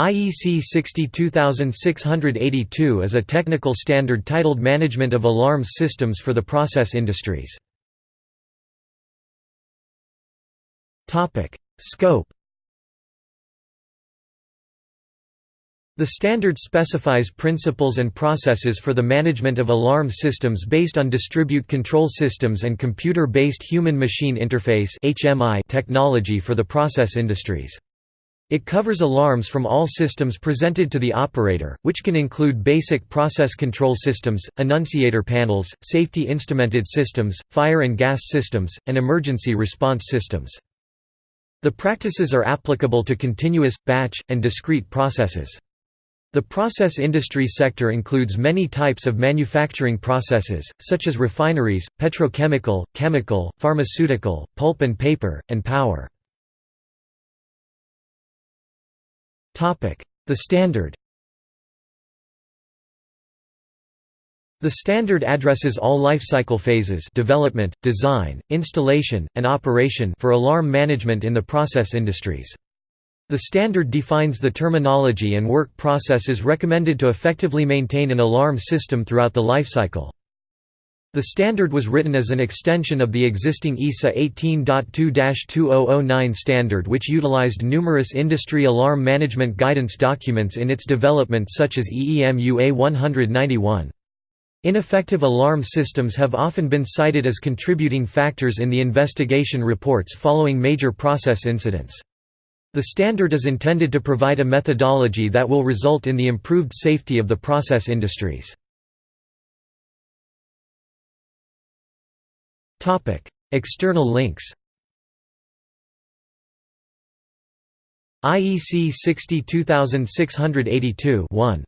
IEC 62682 is a technical standard titled Management of Alarms Systems for the Process Industries. Scope The standard specifies principles and processes for the management of alarm systems based on distribute control systems and computer-based human-machine interface technology for the process industries. It covers alarms from all systems presented to the operator, which can include basic process control systems, annunciator panels, safety instrumented systems, fire and gas systems, and emergency response systems. The practices are applicable to continuous, batch, and discrete processes. The process industry sector includes many types of manufacturing processes, such as refineries, petrochemical, chemical, pharmaceutical, pulp and paper, and power. The standard The standard addresses all lifecycle phases development, design, installation, and operation for alarm management in the process industries. The standard defines the terminology and work processes recommended to effectively maintain an alarm system throughout the lifecycle. The standard was written as an extension of the existing ISA 18.2-2009 standard which utilized numerous industry alarm management guidance documents in its development such as EEMUA 191. Ineffective alarm systems have often been cited as contributing factors in the investigation reports following major process incidents. The standard is intended to provide a methodology that will result in the improved safety of the process industries. External links IEC 62682 1